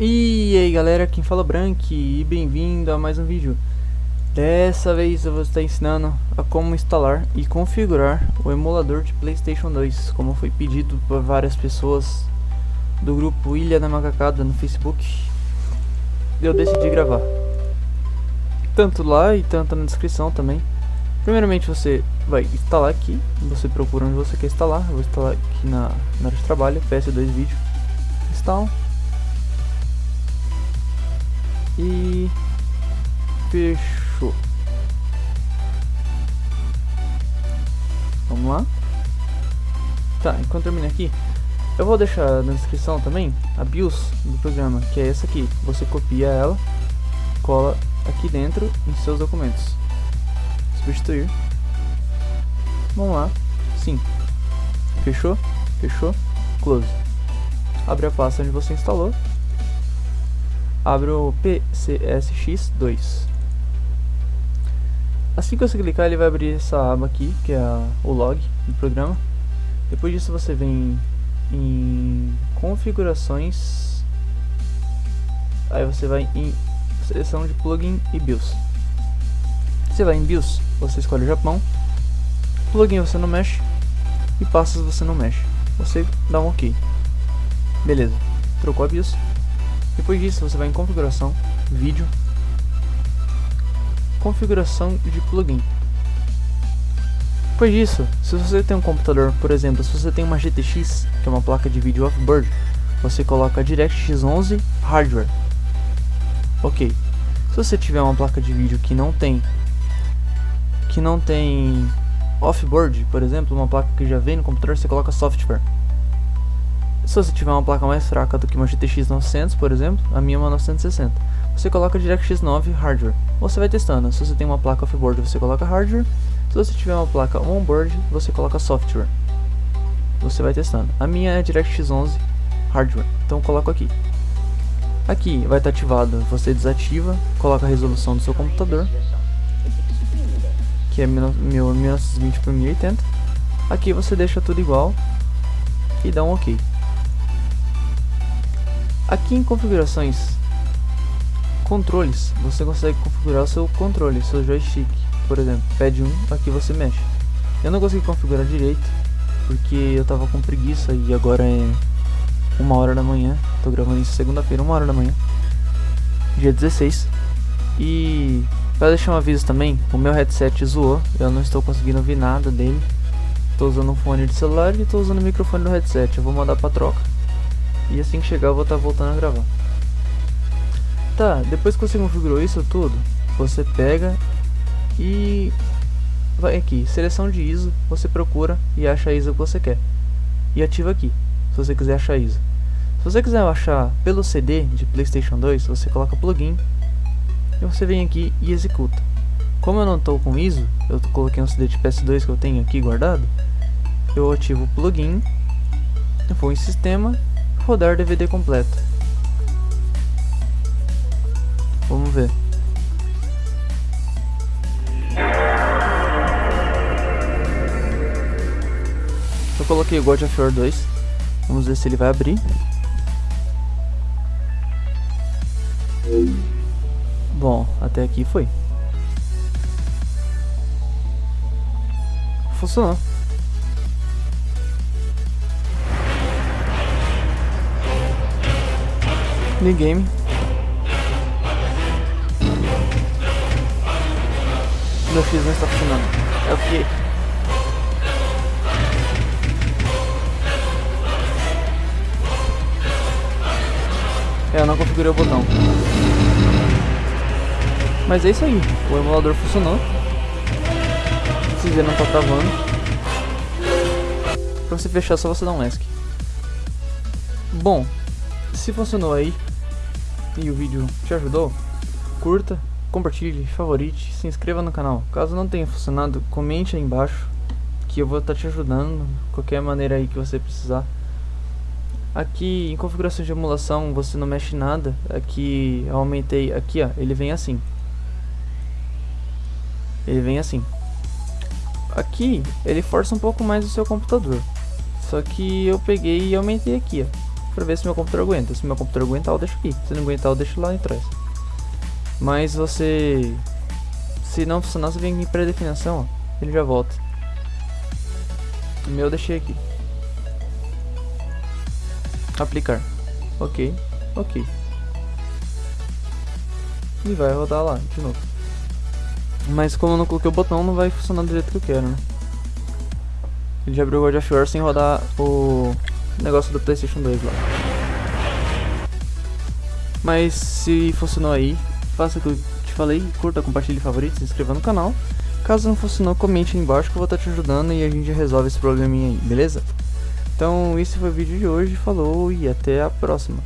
E aí galera, quem fala é Brank e bem-vindo a mais um vídeo. Dessa vez eu vou estar ensinando a como instalar e configurar o emulador de Playstation 2 Como foi pedido por várias pessoas do grupo Ilha da Macacada no Facebook. Eu decidi gravar. Tanto lá e tanto na descrição também. Primeiramente você vai instalar aqui, você procura onde você quer instalar. Eu vou instalar aqui na, na área de trabalho, PS2 Vídeo. Instala e fechou. Vamos lá. Tá, enquanto termina aqui, eu vou deixar na descrição também a BIOS do programa, que é essa aqui. Você copia ela, cola aqui dentro em seus documentos. Substituir. Vamos lá. Sim. Fechou? Fechou? Close. Abre a pasta onde você instalou abre o PCSX2. Assim que você clicar, ele vai abrir essa aba aqui, que é a, o log do programa. Depois disso, você vem em configurações. Aí você vai em seleção de plugin e BIOS. Você vai em BIOS, você escolhe o Japão. Plugin você não mexe e passos você não mexe. Você dá um OK. Beleza, trocou a BIOS. Depois disso, você vai em configuração, vídeo, configuração de plugin. Depois disso, se você tem um computador, por exemplo, se você tem uma GTX, que é uma placa de vídeo off-board, você coloca DirectX 11 Hardware. Ok. Se você tiver uma placa de vídeo que não tem que não tem off-board, por exemplo, uma placa que já vem no computador, você coloca software. Se você tiver uma placa mais fraca do que uma GTX 900, por exemplo, a minha é uma 960, você coloca DirectX 9 Hardware. Você vai testando, se você tem uma placa offboard, você coloca hardware, se você tiver uma placa onboard, você coloca software. Você vai testando. A minha é DirectX 11 Hardware, então eu coloco aqui. Aqui vai estar ativado, você desativa, coloca a resolução do seu computador, que é 1920 por 1080. Aqui você deixa tudo igual e dá um OK. Aqui em configurações, controles, você consegue configurar o seu controle, seu joystick, por exemplo, pad 1, aqui você mexe. Eu não consegui configurar direito, porque eu tava com preguiça e agora é uma hora da manhã, tô gravando isso segunda-feira, uma hora da manhã, dia 16. E para deixar um aviso também, o meu headset zoou, eu não estou conseguindo ouvir nada dele. Tô usando um fone de celular e tô usando o microfone do headset, eu vou mandar pra troca. E assim que chegar eu vou estar tá voltando a gravar. Tá, depois que você configurou isso tudo, você pega e vai aqui, seleção de ISO, você procura e acha a ISO que você quer. E ativa aqui, se você quiser achar ISO. Se você quiser achar pelo CD de Playstation 2, você coloca plugin e você vem aqui e executa. Como eu não estou com ISO, eu coloquei um CD de PS2 que eu tenho aqui guardado, eu ativo o plugin, vou em sistema rodar DVD completo. Vamos ver. Eu coloquei o God of War 2. Vamos ver se ele vai abrir. Bom, até aqui foi. Funcionou. New game. Meu X não está funcionando. É o que? É, eu não configurei o botão. Mas é isso aí. O emulador funcionou. Se ver, não tá travando. Pra você fechar, só você dar um ESC. Bom, se funcionou aí, e o vídeo te ajudou, curta, compartilhe, favorite, se inscreva no canal. Caso não tenha funcionado, comente aí embaixo que eu vou estar te ajudando qualquer maneira aí que você precisar. Aqui em configuração de emulação você não mexe nada. Aqui eu aumentei, aqui ó, ele vem assim. Ele vem assim. Aqui ele força um pouco mais o seu computador. Só que eu peguei e aumentei aqui ó. Pra ver se meu computador aguenta. Se meu computador aguentar, eu deixo aqui. Se não aguentar, eu deixo lá atrás. Mas você... Se não funcionar, você vem aqui em pré-definição. Ele já volta. O meu eu deixei aqui. Aplicar. Ok. Ok. E vai rodar lá, de novo. Mas como eu não coloquei o botão, não vai funcionar do jeito que eu quero, né? Ele já abriu o God of War sem rodar o negócio do Playstation 2 lá. Mas se funcionou aí, faça o que eu te falei, curta, compartilhe, favorite, se inscreva no canal. Caso não funcionou, comente aí embaixo que eu vou estar te ajudando e a gente resolve esse probleminha aí, beleza? Então esse foi o vídeo de hoje, falou e até a próxima.